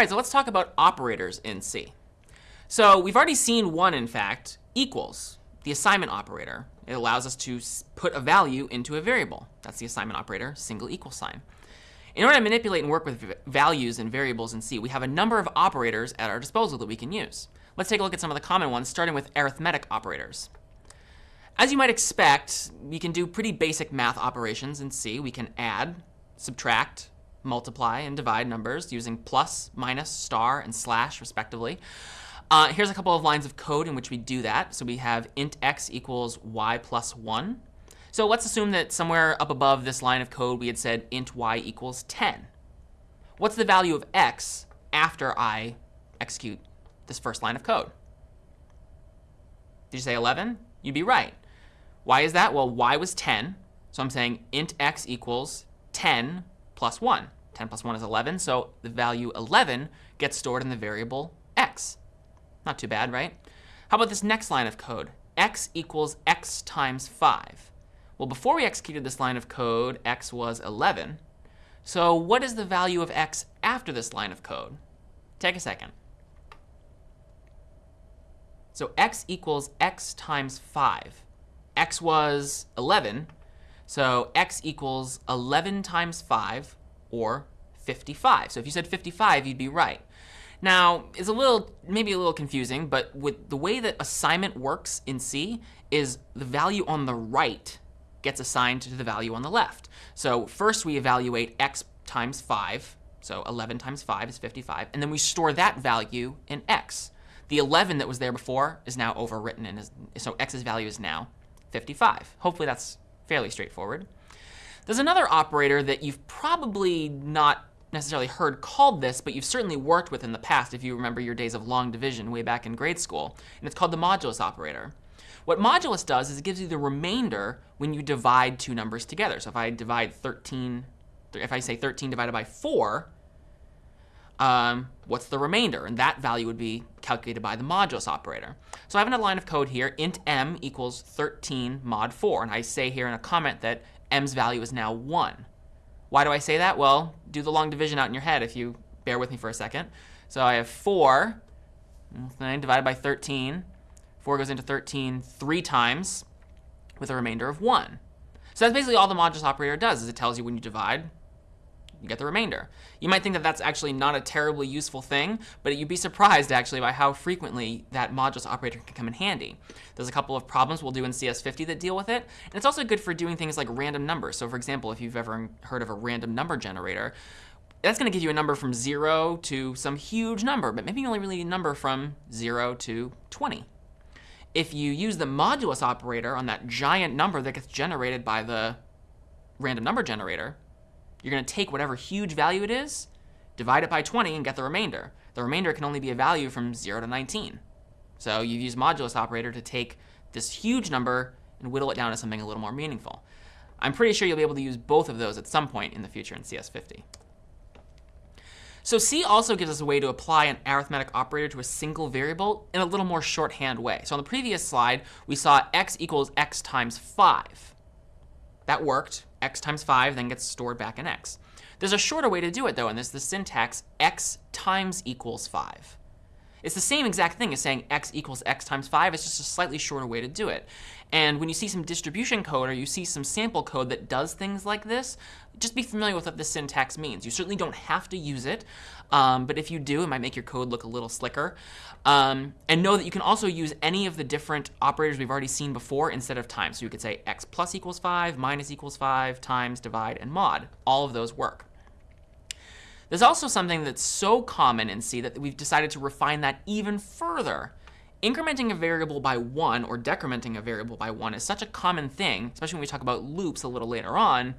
All right, so let's talk about operators in C. So we've already seen one, in fact, equals, the assignment operator. It allows us to put a value into a variable. That's the assignment operator, single equal sign. In order to manipulate and work with values and variables in C, we have a number of operators at our disposal that we can use. Let's take a look at some of the common ones, starting with arithmetic operators. As you might expect, we can do pretty basic math operations in C. We can add, subtract, multiply, and divide numbers using plus, minus, star, and slash, respectively. Uh, here's a couple of lines of code in which we do that. So we have int x equals y plus 1. So let's assume that somewhere up above this line of code we had said int y equals 10. What's the value of x after I execute this first line of code? Did you say 11? You'd be right. Why is that? Well, y was 10. So I'm saying int x equals 10 plus 1. 10 plus 1 is 11, so the value 11 gets stored in the variable x. Not too bad, right? How about this next line of code? x equals x times 5. Well, before we executed this line of code, x was 11. So what is the value of x after this line of code? Take a second. So x equals x times 5. x was 11, so x equals 11 times 5, or 55. So if you said 55, you'd be right. Now, it's a little, maybe a little confusing, but with the way that assignment works in C is the value on the right gets assigned to the value on the left. So first we evaluate x times 5, so 11 times 5 is 55, and then we store that value in x. The 11 that was there before is now overwritten, and is, so x's value is now 55. Hopefully that's fairly straightforward. There's another operator that you've probably not necessarily heard called this, but you've certainly worked with in the past if you remember your days of long division way back in grade school, and it's called the modulus operator. What modulus does is it gives you the remainder when you divide two numbers together. So if I divide 13, if I say 13 divided by 4, um, what's the remainder? And that value would be calculated by the modulus operator. So I have a line of code here, int m equals 13 mod 4. And I say here in a comment that m's value is now 1. Why do I say that? Well, do the long division out in your head if you bear with me for a second. So I have 4 divided by 13. 4 goes into 13 three times with a remainder of 1. So that's basically all the modulus operator does, is it tells you when you divide, you get the remainder. You might think that that's actually not a terribly useful thing, but you'd be surprised actually by how frequently that modulus operator can come in handy. There's a couple of problems we'll do in CS50 that deal with it, and it's also good for doing things like random numbers. So for example, if you've ever heard of a random number generator, that's going to give you a number from 0 to some huge number, but maybe you only really need a number from 0 to 20. If you use the modulus operator on that giant number that gets generated by the random number generator, you're going to take whatever huge value it is, divide it by 20, and get the remainder. The remainder can only be a value from 0 to 19. So you use modulus operator to take this huge number and whittle it down to something a little more meaningful. I'm pretty sure you'll be able to use both of those at some point in the future in CS50. So C also gives us a way to apply an arithmetic operator to a single variable in a little more shorthand way. So on the previous slide, we saw x equals x times 5. That worked x times 5 then gets stored back in x. There's a shorter way to do it, though, and this is the syntax x times equals 5. It's the same exact thing as saying x equals x times 5. It's just a slightly shorter way to do it. And when you see some distribution code or you see some sample code that does things like this, just be familiar with what this syntax means. You certainly don't have to use it, um, but if you do, it might make your code look a little slicker. Um, and know that you can also use any of the different operators we've already seen before instead of times. So you could say x plus equals 5, minus equals 5, times, divide, and mod. All of those work. There's also something that's so common in C that we've decided to refine that even further. Incrementing a variable by 1 or decrementing a variable by 1 is such a common thing, especially when we talk about loops a little later on,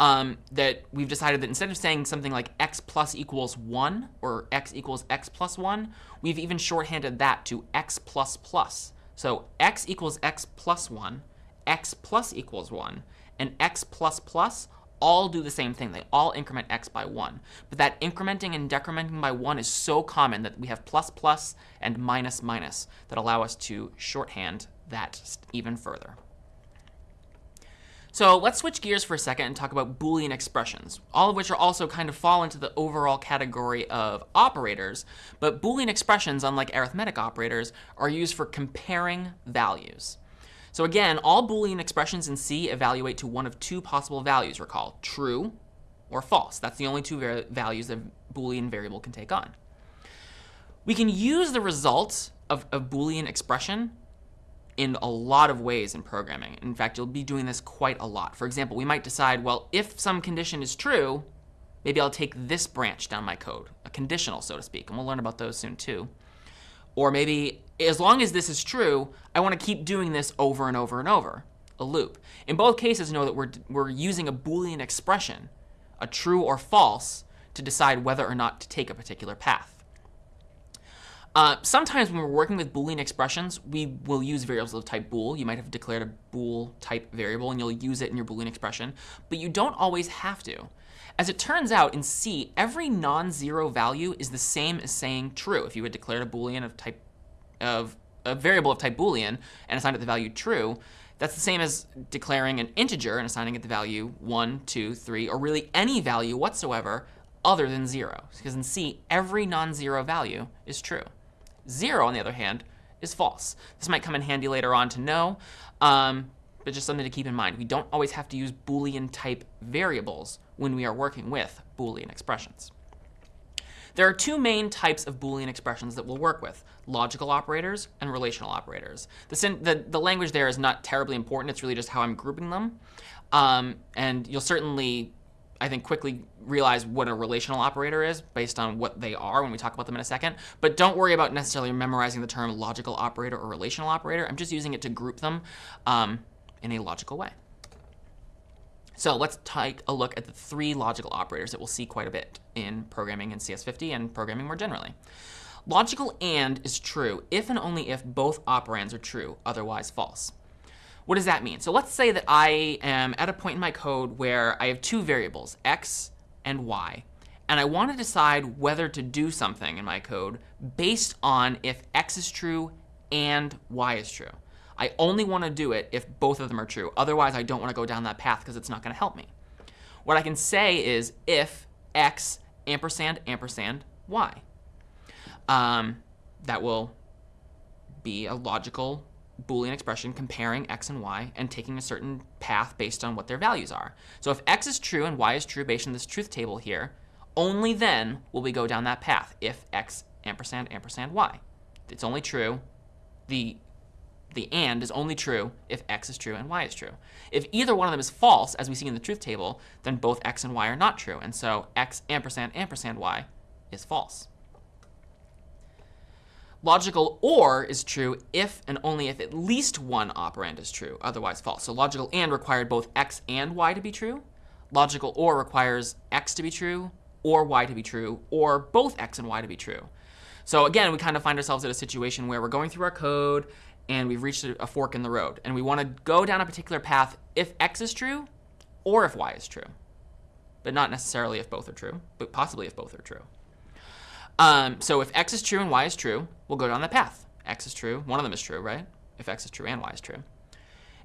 um, that we've decided that instead of saying something like x plus equals 1 or x equals x plus 1, we've even shorthanded that to x plus plus. So x equals x plus 1, x plus equals 1, and x plus plus all do the same thing. They all increment x by 1. But that incrementing and decrementing by 1 is so common that we have plus plus and minus minus that allow us to shorthand that even further. So let's switch gears for a second and talk about Boolean expressions, all of which are also kind of fall into the overall category of operators. But Boolean expressions, unlike arithmetic operators, are used for comparing values. So again, all Boolean expressions in C evaluate to one of two possible values, recall, true or false. That's the only two values a Boolean variable can take on. We can use the results of a Boolean expression in a lot of ways in programming. In fact, you'll be doing this quite a lot. For example, we might decide, well, if some condition is true, maybe I'll take this branch down my code, a conditional, so to speak, and we'll learn about those soon too. Or maybe, as long as this is true, I want to keep doing this over and over and over, a loop. In both cases, know that we're, we're using a Boolean expression, a true or false, to decide whether or not to take a particular path. Uh, sometimes when we're working with Boolean expressions, we will use variables of type bool. You might have declared a bool type variable, and you'll use it in your Boolean expression. But you don't always have to. As it turns out, in C, every non-zero value is the same as saying true. If you had declared a Boolean of type of a variable of type Boolean and assigned it the value true, that's the same as declaring an integer and assigning it the value 1, 2, 3, or really any value whatsoever other than 0. Because in C, every non-zero value is true. 0, on the other hand, is false. This might come in handy later on to know, um, but just something to keep in mind. We don't always have to use Boolean type variables when we are working with Boolean expressions. There are two main types of Boolean expressions that we'll work with, logical operators and relational operators. The, the, the language there is not terribly important. It's really just how I'm grouping them. Um, and you'll certainly I think, quickly realize what a relational operator is based on what they are when we talk about them in a second. But don't worry about necessarily memorizing the term logical operator or relational operator. I'm just using it to group them um, in a logical way. So let's take a look at the three logical operators that we'll see quite a bit in programming in CS50 and programming more generally. Logical AND is true if and only if both operands are true, otherwise false. What does that mean? So let's say that I am at a point in my code where I have two variables, x and y, and I want to decide whether to do something in my code based on if x is true and y is true. I only want to do it if both of them are true. Otherwise, I don't want to go down that path because it's not going to help me. What I can say is if x ampersand ampersand y. Um, that will be a logical Boolean expression comparing x and y and taking a certain path based on what their values are. So if x is true and y is true based on this truth table here, only then will we go down that path if x ampersand ampersand y. It's only true. The, the and is only true if x is true and y is true. If either one of them is false, as we see in the truth table, then both x and y are not true. And so x ampersand ampersand y is false. Logical OR is true if and only if at least one operand is true, otherwise false. So logical AND required both x and y to be true. Logical OR requires x to be true, or y to be true, or both x and y to be true. So again, we kind of find ourselves at a situation where we're going through our code and we've reached a fork in the road. And we want to go down a particular path if x is true or if y is true. But not necessarily if both are true, but possibly if both are true. Um, so if x is true and y is true, we'll go down that path. x is true, one of them is true, right? If x is true and y is true.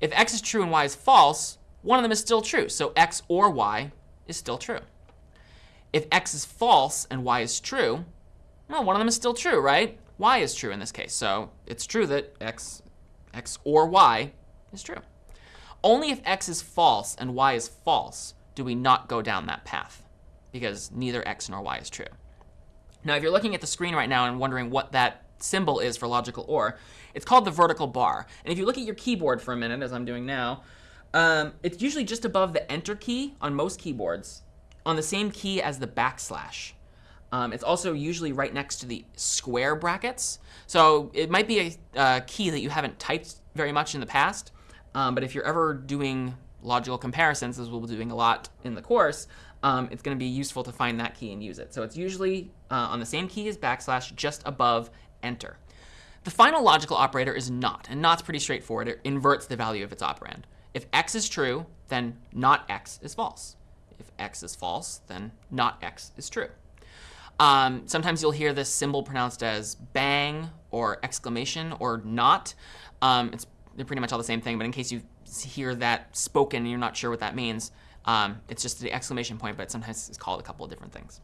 If x is true and y is false, one of them is still true. So x or y is still true. If x is false and y is true, well, one of them is still true, right? Y is true in this case. So it's true that x, x or y is true. Only if x is false and y is false do we not go down that path, because neither x nor y is true. Now, if you're looking at the screen right now and wondering what that symbol is for logical OR, it's called the vertical bar. And if you look at your keyboard for a minute, as I'm doing now, um, it's usually just above the Enter key on most keyboards, on the same key as the backslash. Um, it's also usually right next to the square brackets. So it might be a uh, key that you haven't typed very much in the past, um, but if you're ever doing logical comparisons, as we'll be doing a lot in the course, um, it's going to be useful to find that key and use it. So it's usually uh, on the same key as backslash, just above enter. The final logical operator is not, and not's pretty straightforward. It inverts the value of its operand. If x is true, then not x is false. If x is false, then not x is true. Um, sometimes you'll hear this symbol pronounced as bang or exclamation or not. Um, it's pretty much all the same thing, but in case you've hear that spoken and you're not sure what that means, um, it's just the exclamation point, but sometimes it's called a couple of different things.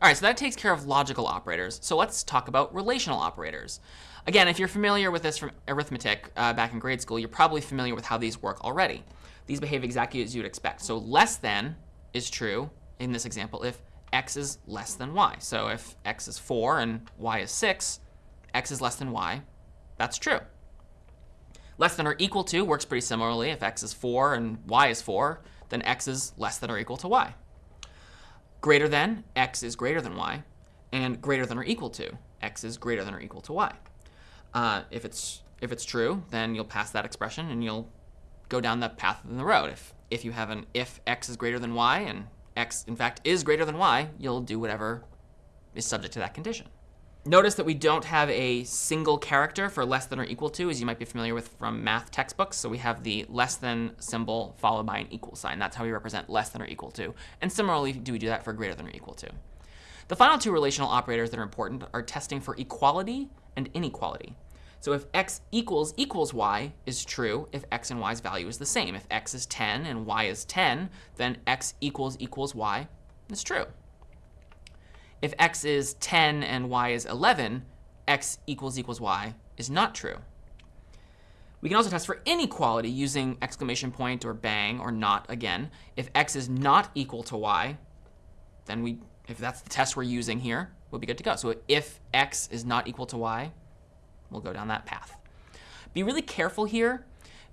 All right, so that takes care of logical operators. So let's talk about relational operators. Again, if you're familiar with this from arithmetic uh, back in grade school, you're probably familiar with how these work already. These behave exactly as you'd expect. So less than is true in this example if x is less than y. So if x is 4 and y is 6, x is less than y. That's true. Less than or equal to works pretty similarly. If x is 4 and y is 4, then x is less than or equal to y. Greater than, x is greater than y. And greater than or equal to, x is greater than or equal to y. Uh, if it's if it's true, then you'll pass that expression and you'll go down that path in the road. If if you have an if x is greater than y and x in fact is greater than y, you'll do whatever is subject to that condition. Notice that we don't have a single character for less than or equal to, as you might be familiar with from math textbooks. So we have the less than symbol followed by an equal sign. That's how we represent less than or equal to. And similarly, do we do that for greater than or equal to. The final two relational operators that are important are testing for equality and inequality. So if x equals equals y is true if x and y's value is the same. If x is 10 and y is 10, then x equals equals y is true. If x is 10 and y is 11, x equals equals y is not true. We can also test for inequality using exclamation point or bang or not again. If x is not equal to y, then we, if that's the test we're using here, we'll be good to go. So if x is not equal to y, we'll go down that path. Be really careful here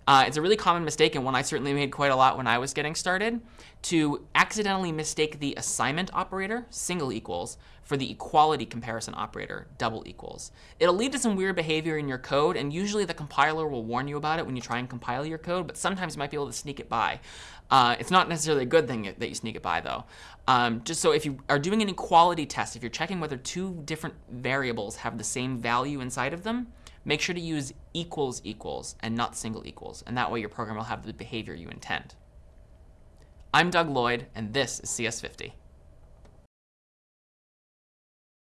uh, it's a really common mistake, and one I certainly made quite a lot when I was getting started, to accidentally mistake the assignment operator, single equals, for the equality comparison operator, double equals. It'll lead to some weird behavior in your code, and usually the compiler will warn you about it when you try and compile your code, but sometimes you might be able to sneak it by. Uh, it's not necessarily a good thing that you sneak it by, though. Um, just so if you are doing an equality test, if you're checking whether two different variables have the same value inside of them, make sure to use equals equals and not single equals, and that way your program will have the behavior you intend. I'm Doug Lloyd, and this is CS50.